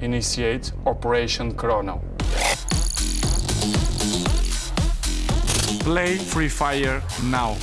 Initiate Operation Chrono. Play Free Fire now.